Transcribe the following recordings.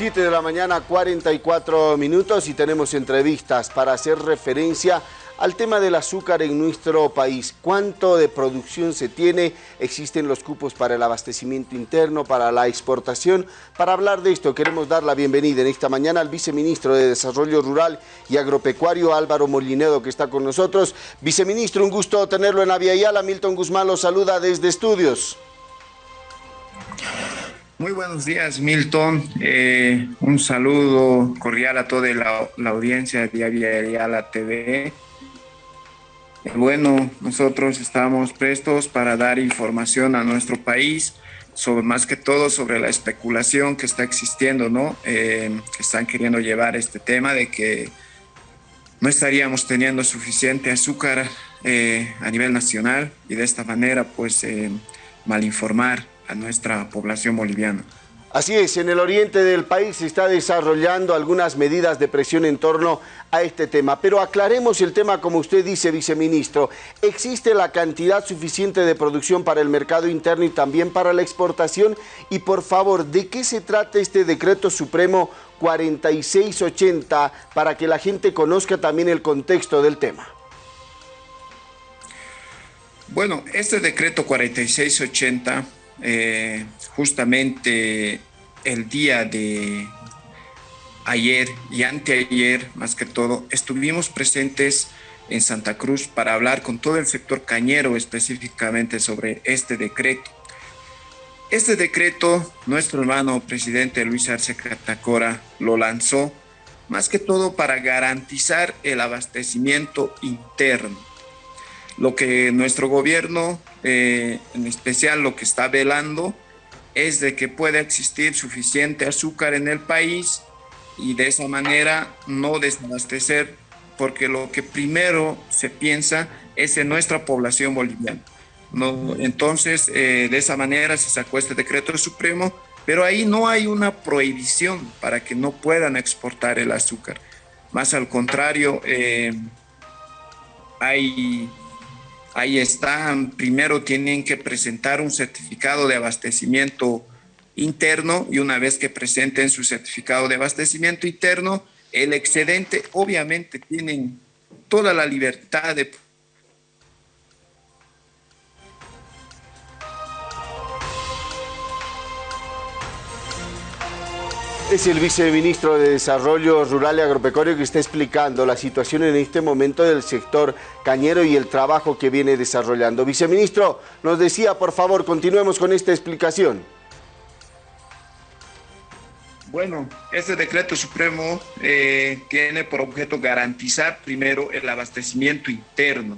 7 de la mañana, 44 minutos y tenemos entrevistas para hacer referencia al tema del azúcar en nuestro país. ¿Cuánto de producción se tiene? ¿Existen los cupos para el abastecimiento interno, para la exportación? Para hablar de esto queremos dar la bienvenida en esta mañana al viceministro de Desarrollo Rural y Agropecuario, Álvaro Molinedo, que está con nosotros. Viceministro, un gusto tenerlo en la Vía Yala. Milton Guzmán lo saluda desde estudios. Muy buenos días, Milton. Eh, un saludo cordial a toda la, audiencia de Diaria la TV. Eh, bueno, nosotros estamos prestos para dar información a nuestro país, sobre más que todo sobre la especulación que está existiendo, ¿no? Eh, están queriendo llevar este tema de que no estaríamos teniendo suficiente azúcar a nivel nacional y de esta manera, pues, malinformar a nuestra población boliviana. Así es, en el oriente del país se está desarrollando algunas medidas de presión en torno a este tema. Pero aclaremos el tema como usted dice, viceministro. ¿Existe la cantidad suficiente de producción para el mercado interno y también para la exportación? Y por favor, ¿de qué se trata este decreto supremo 4680 para que la gente conozca también el contexto del tema? Bueno, este decreto 4680 eh, justamente el día de ayer y anteayer, más que todo, estuvimos presentes en Santa Cruz para hablar con todo el sector cañero específicamente sobre este decreto. Este decreto, nuestro hermano presidente Luis Arce Catacora lo lanzó más que todo para garantizar el abastecimiento interno. Lo que nuestro gobierno eh, en especial lo que está velando es de que pueda existir suficiente azúcar en el país y de esa manera no desabastecer, porque lo que primero se piensa es en nuestra población boliviana. No, entonces, eh, de esa manera se sacó este decreto supremo, pero ahí no hay una prohibición para que no puedan exportar el azúcar. Más al contrario, eh, hay Ahí están, primero tienen que presentar un certificado de abastecimiento interno y una vez que presenten su certificado de abastecimiento interno, el excedente obviamente tienen toda la libertad de Es el viceministro de Desarrollo Rural y Agropecuario que está explicando la situación en este momento del sector cañero y el trabajo que viene desarrollando. Viceministro, nos decía, por favor, continuemos con esta explicación. Bueno, este decreto supremo eh, tiene por objeto garantizar primero el abastecimiento interno.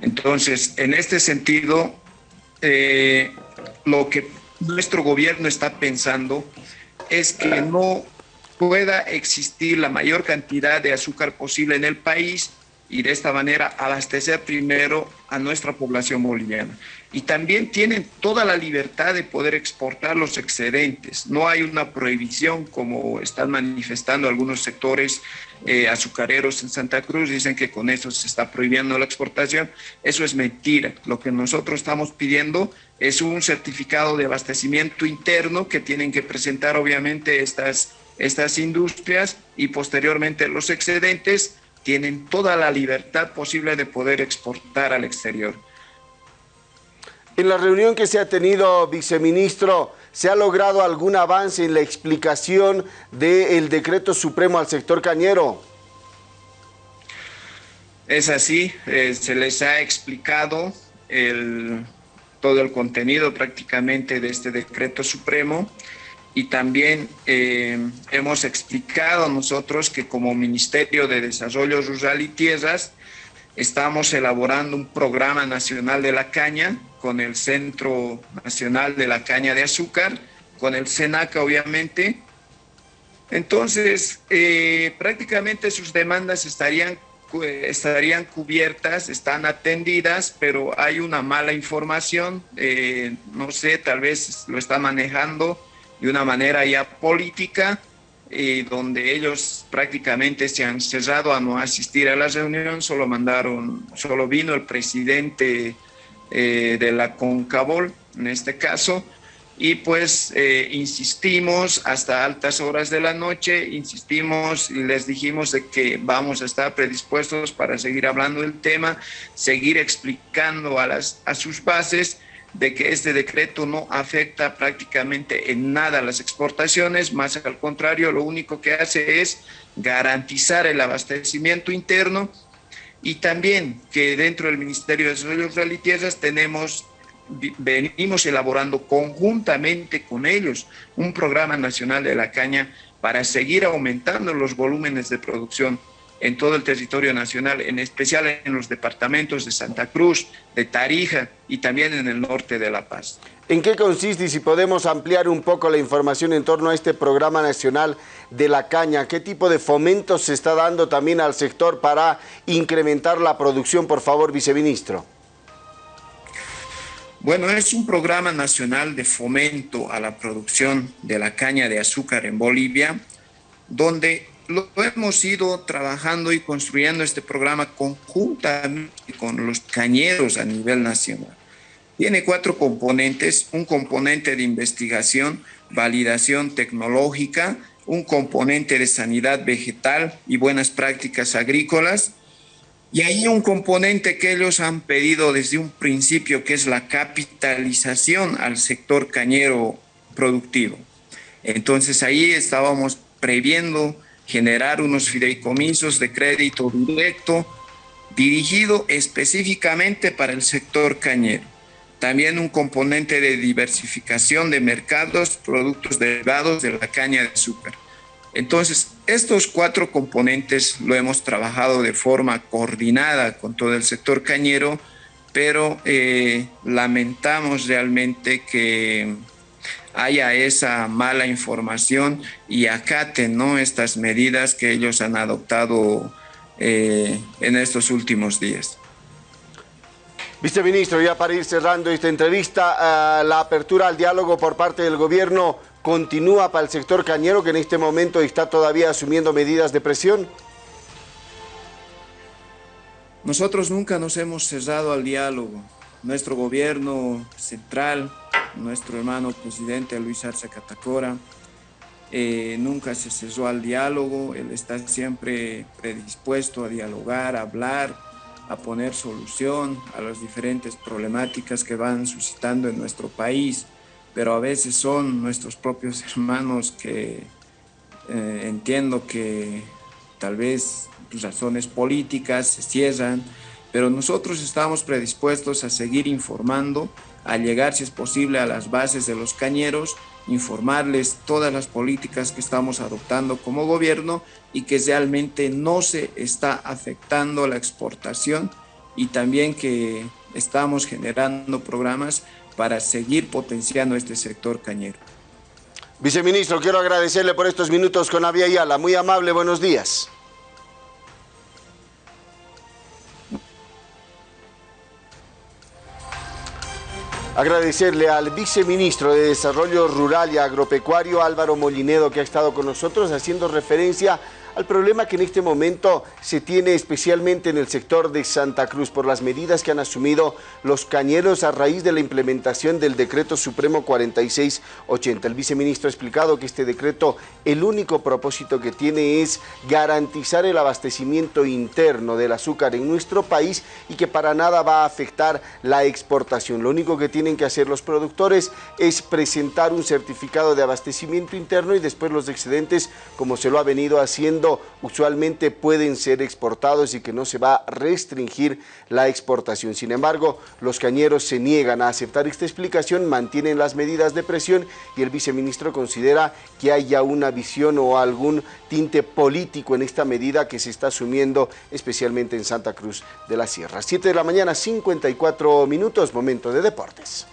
Entonces, en este sentido, eh, lo que nuestro gobierno está pensando es que no pueda existir la mayor cantidad de azúcar posible en el país y de esta manera abastecer primero a nuestra población boliviana. Y también tienen toda la libertad de poder exportar los excedentes. No hay una prohibición como están manifestando algunos sectores eh, azucareros en Santa Cruz. Dicen que con eso se está prohibiendo la exportación. Eso es mentira. Lo que nosotros estamos pidiendo es un certificado de abastecimiento interno que tienen que presentar obviamente estas, estas industrias y posteriormente los excedentes tienen toda la libertad posible de poder exportar al exterior. En la reunión que se ha tenido, viceministro, ¿se ha logrado algún avance en la explicación del decreto supremo al sector cañero? Es así, eh, se les ha explicado todo el contenido prácticamente de este decreto supremo y también eh, hemos explicado nosotros que como Ministerio de Desarrollo Rural y Tierras estamos elaborando un programa nacional de la caña con el Centro Nacional de la Caña de Azúcar, con el SENACA obviamente. Entonces, eh, prácticamente sus demandas estarían, estarían cubiertas, están atendidas, pero hay una mala información, eh, no sé, tal vez lo está manejando de una manera ya política, eh, donde ellos prácticamente se han cerrado a no asistir a la reunión, solo mandaron, solo vino el presidente eh, de la CONCABOL, en este caso, y pues eh, insistimos hasta altas horas de la noche, insistimos y les dijimos de que vamos a estar predispuestos para seguir hablando del tema, seguir explicando a, las, a sus bases de que este decreto no afecta prácticamente en nada las exportaciones, más al contrario, lo único que hace es garantizar el abastecimiento interno y también que dentro del Ministerio de Desarrollo Rural y Tierras tenemos venimos elaborando conjuntamente con ellos un programa nacional de la caña para seguir aumentando los volúmenes de producción en todo el territorio nacional, en especial en los departamentos de Santa Cruz, de Tarija y también en el norte de La Paz. ¿En qué consiste y si podemos ampliar un poco la información en torno a este programa nacional de la caña? ¿Qué tipo de fomento se está dando también al sector para incrementar la producción? Por favor, viceministro. Bueno, es un programa nacional de fomento a la producción de la caña de azúcar en Bolivia, donde lo hemos ido trabajando y construyendo este programa conjuntamente con los cañeros a nivel nacional. Tiene cuatro componentes, un componente de investigación, validación tecnológica, un componente de sanidad vegetal y buenas prácticas agrícolas, y hay un componente que ellos han pedido desde un principio, que es la capitalización al sector cañero productivo. Entonces ahí estábamos previendo generar unos fideicomisos de crédito directo dirigido específicamente para el sector cañero. También un componente de diversificación de mercados, productos derivados de la caña de azúcar. Entonces, estos cuatro componentes lo hemos trabajado de forma coordinada con todo el sector cañero, pero eh, lamentamos realmente que haya esa mala información y acaten ¿no? estas medidas que ellos han adoptado eh, en estos últimos días. Viceministro, ya para ir cerrando esta entrevista, eh, la apertura al diálogo por parte del gobierno continúa para el sector cañero que en este momento está todavía asumiendo medidas de presión? Nosotros nunca nos hemos cerrado al diálogo. Nuestro gobierno central, nuestro hermano presidente Luis Arce Catacora, eh, nunca se cerró al diálogo, él está siempre predispuesto a dialogar, a hablar, a poner solución a las diferentes problemáticas que van suscitando en nuestro país pero a veces son nuestros propios hermanos que eh, entiendo que tal vez razones políticas se cierran, pero nosotros estamos predispuestos a seguir informando, a llegar si es posible a las bases de los cañeros, informarles todas las políticas que estamos adoptando como gobierno y que realmente no se está afectando la exportación y también que estamos generando programas para seguir potenciando este sector cañero. Viceministro, quiero agradecerle por estos minutos con Avia Ayala. Muy amable, buenos días. Agradecerle al viceministro de Desarrollo Rural y Agropecuario, Álvaro Molinedo, que ha estado con nosotros haciendo referencia al problema que en este momento se tiene especialmente en el sector de Santa Cruz por las medidas que han asumido los cañeros a raíz de la implementación del decreto supremo 4680. El viceministro ha explicado que este decreto el único propósito que tiene es garantizar el abastecimiento interno del azúcar en nuestro país y que para nada va a afectar la exportación. Lo único que tienen que hacer los productores es presentar un certificado de abastecimiento interno y después los excedentes, como se lo ha venido haciendo usualmente pueden ser exportados y que no se va a restringir la exportación. Sin embargo, los cañeros se niegan a aceptar esta explicación, mantienen las medidas de presión y el viceministro considera que hay ya una visión o algún tinte político en esta medida que se está asumiendo especialmente en Santa Cruz de la Sierra. 7 de la mañana, 54 minutos, momento de deportes.